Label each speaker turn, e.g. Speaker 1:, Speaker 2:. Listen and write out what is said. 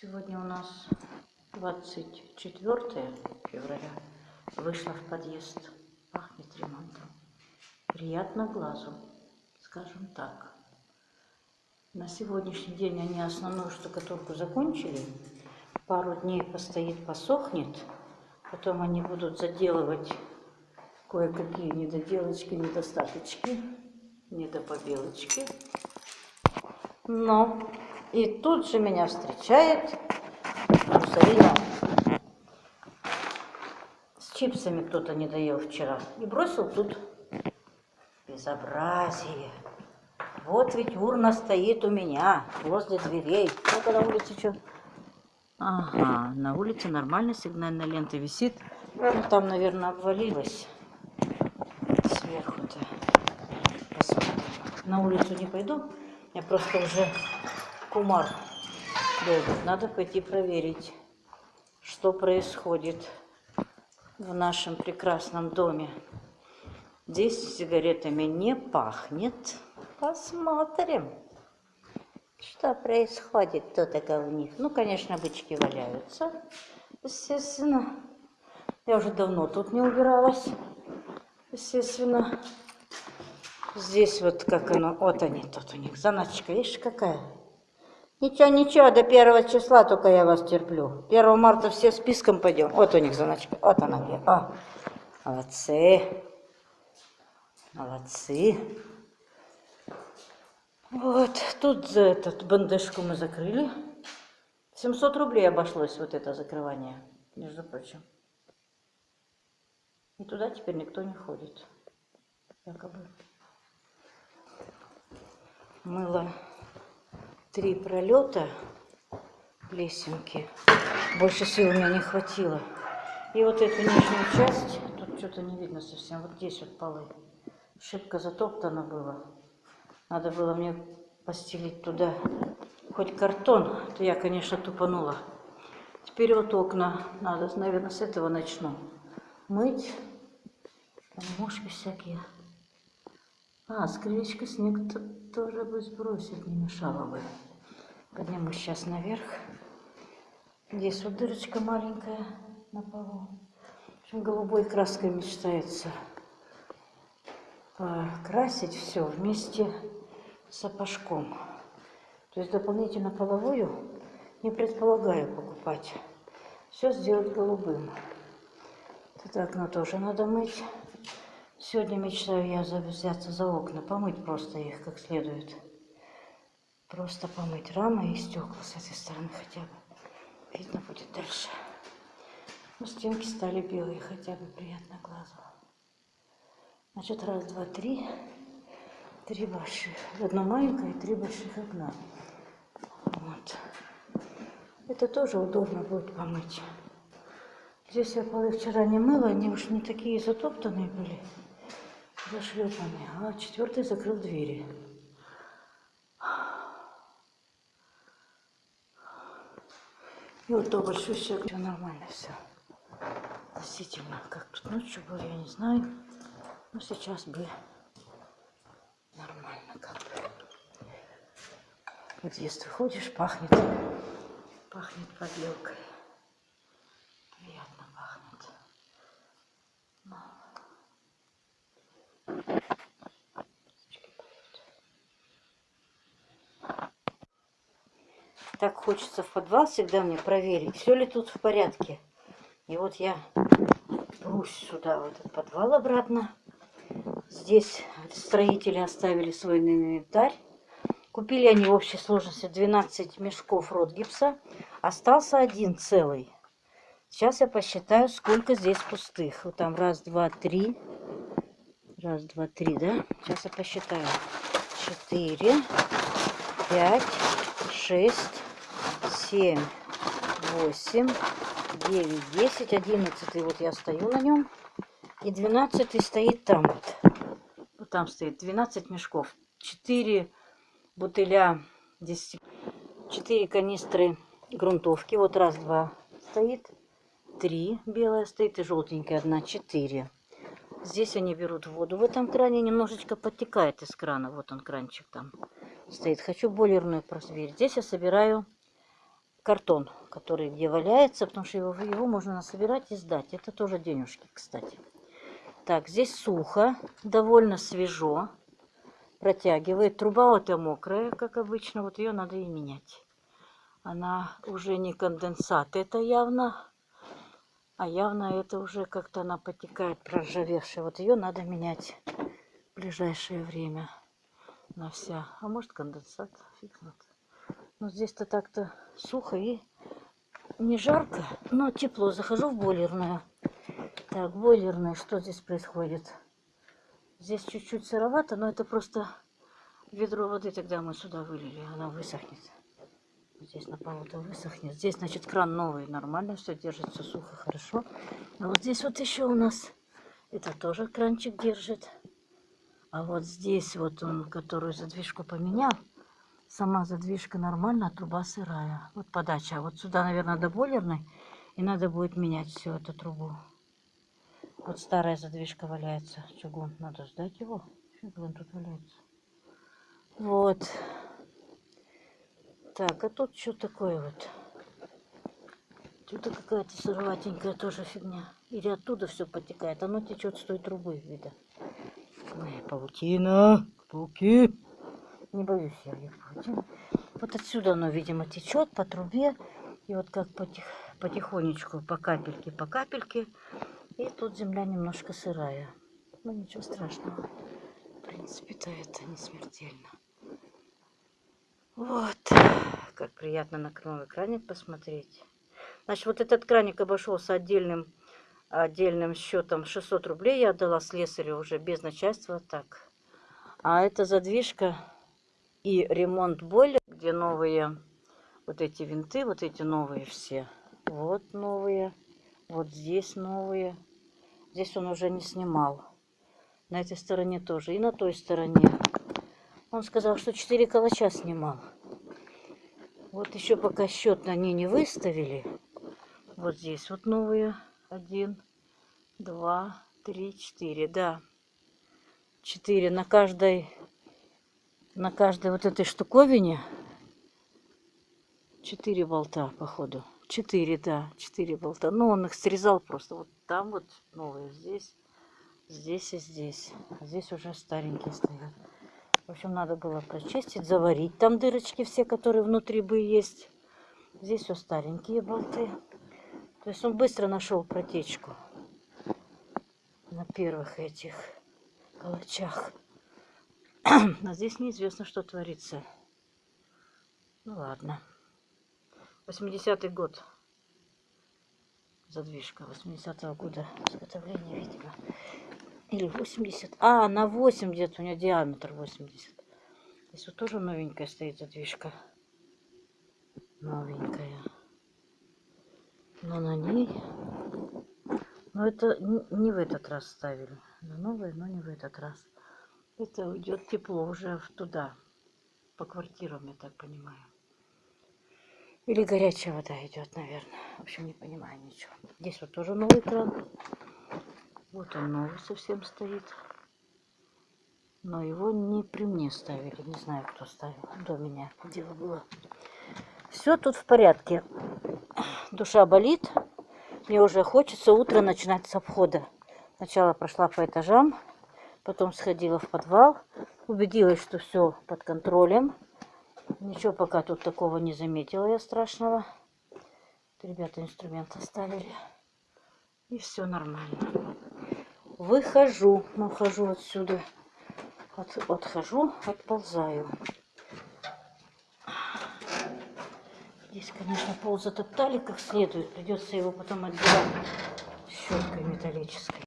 Speaker 1: Сегодня у нас 24 февраля. Вышла в подъезд. Пахнет ремонтом. Приятно глазу, скажем так. На сегодняшний день они основную штукатурку закончили. Пару дней постоит, посохнет. Потом они будут заделывать кое-какие недоделочки, недостаточки, недопобелочки. Но и тут же меня встречает Муссолини. С чипсами кто-то не доел вчера. И бросил тут безобразие. Вот ведь урна стоит у меня возле дверей. Ну-ка на улице что? Ага, на улице нормальная сигнальная лента висит. Ну, там, наверное, обвалилась сверху-то. На улицу не пойду. Я просто уже кумар долбит. Надо пойти проверить, что происходит в нашем прекрасном доме. Здесь сигаретами не пахнет. Посмотрим, что происходит тут-то в них. Ну, конечно, бычки валяются, естественно. Я уже давно тут не убиралась, естественно. Здесь вот как оно, вот они тут у них, заначка, видишь, какая? Ничего, ничего, до первого числа только я вас терплю. 1 марта все списком пойдем. Вот у них заначка, вот она где. О, молодцы, молодцы. Вот, тут за этот бандышку мы закрыли. 700 рублей обошлось вот это закрывание, между прочим. И туда теперь никто не ходит, якобы. Мыло три пролета лесенки. Больше сил у меня не хватило. И вот эту нижнюю часть, тут что-то не видно совсем, вот здесь вот полы. Шибко затоптано было. Надо было мне постелить туда хоть картон, то я, конечно, тупанула. Теперь вот окна надо, наверное, с этого начну. Мыть. Там мушки всякие. А, с крылечка снег -то тоже бы сбросить не мешало бы. Поднимусь сейчас наверх. Здесь вот дырочка маленькая на полу. В общем, голубой краской мечтается покрасить все вместе сапожком. То есть дополнительно половую не предполагаю покупать. Все сделать голубым. Это окно тоже надо мыть. Сегодня мечтаю я взяться за окна, помыть просто их как следует. Просто помыть рамы и стекла с этой стороны хотя бы. Видно будет дальше. Ну, стенки стали белые, хотя бы приятно глазу. Значит, раз, два, три три больших. Одно маленькое и три больших окна. Вот. Это тоже удобно будет помыть. Здесь я полы вчера не мыла, они уж не такие затоптанные были, зашлепанные. А четвертый закрыл двери. И вот то большущее, все нормально все. Относительно, как тут ночью было, я не знаю. Но сейчас бы нормально как бы. Вот если ходишь, пахнет, пахнет подлёкой. Так хочется в подвал всегда мне проверить, все ли тут в порядке. И вот я прусь сюда, в этот подвал обратно. Здесь строители оставили свой инвентарь. Купили они в общей сложности 12 мешков ротгипса. Остался один целый. Сейчас я посчитаю, сколько здесь пустых. Вот там раз, два, три. Раз, два, три, да? Сейчас я посчитаю. Четыре, пять, шесть, семь, восемь, девять, десять, одиннадцатый. Вот я стою на нем. И двенадцатый стоит там вот. Вот там стоит 12 мешков. 4 бутыля 10, 4 канистры грунтовки. Вот раз, два стоит. Три белая стоит и желтенькая одна. Четыре. Здесь они берут воду. В этом кране немножечко подтекает из крана. Вот он кранчик там стоит. Хочу бойлерную проверить. Здесь я собираю картон, который где валяется, потому что его, его можно насобирать и сдать. Это тоже денежки, кстати. Так, здесь сухо, довольно свежо. Протягивает. Труба вот и мокрая, как обычно. Вот ее надо и менять. Она уже не конденсат, это явно. А явно это уже как-то она потекает, проржавевшая. Вот ее надо менять в ближайшее время. На вся. А может конденсат, фиг знает. Но здесь-то так-то сухо и не жарко, но тепло. Захожу в бойлерную. Так, бойлерная, что здесь происходит? Здесь чуть-чуть сыровато, но это просто ведро воды тогда мы сюда вылили, она высохнет. Здесь на полу-то высохнет. Здесь, значит, кран новый, нормально все держится, сухо, хорошо. А вот здесь вот еще у нас, это тоже кранчик держит. А вот здесь вот он, которую задвижку поменял, сама задвижка нормальная, а труба сырая. Вот подача. А вот сюда, наверное, до бойлерной. И надо будет менять всю эту трубу. Вот старая задвижка валяется. Чугун. Надо сдать его. Он тут валяется. Вот. Так, а тут что такое вот? Тут какая-то сыроватенькая тоже фигня. Или оттуда все потекает. Оно течет с той трубы, видно. Ой, паутина, пауки. Не боюсь я паутины. Вот отсюда оно, видимо, течет по трубе. И вот как потих, потихонечку, по капельке, по капельке. И тут земля немножко сырая. Ну, ничего страшного. В принципе-то это не смертельно. Вот, как приятно на новый краник посмотреть. Значит, вот этот краник обошелся отдельным, отдельным счетом 600 рублей. Я отдала слесарю уже без начальства. Так. А это задвижка и ремонт бойлера, где новые вот эти винты, вот эти новые все. Вот новые. Вот здесь новые. Здесь он уже не снимал. На этой стороне тоже. И на той стороне. Он сказал, что 4 калача снимал. Вот еще пока счет на ней не выставили. Вот здесь вот новые. Один, два, три, четыре. Да. Четыре на каждой, на каждой вот этой штуковине. Четыре болта, походу. Четыре, да, четыре болта. Ну, он их срезал просто. Вот там вот новые, здесь, здесь и здесь. А здесь уже старенькие стоят. В общем, надо было прочистить, заварить. Там дырочки все, которые внутри бы есть. Здесь все старенькие болты. То есть он быстро нашел протечку на первых этих калачах. А здесь неизвестно, что творится. Ну ладно. 80-й год. Задвижка 80-го года изготовления, видимо. Или 80. А, на 80 у меня диаметр 80. Здесь вот тоже новенькая стоит задвижка. Новенькая. Но на ней... Но это не в этот раз ставили. На новые, но не в этот раз. Это уйдет тепло уже туда. По квартирам, я так понимаю. Или горячая вода идет, наверное. В общем, не понимаю ничего. Здесь вот тоже новый кран. Вот он новый совсем стоит. Но его не при мне ставили. Не знаю, кто ставил. До меня дело было. Все тут в порядке. Душа болит. Мне уже хочется утро начинать с обхода. Сначала прошла по этажам. Потом сходила в подвал. Убедилась, что все под контролем. Ничего пока тут такого не заметила я страшного. Ребята инструмент оставили. И все нормально выхожу, нахожу отсюда, от, отхожу, отползаю. Здесь, конечно, пол затоптали как следует, придется его потом отбирать щеткой металлической.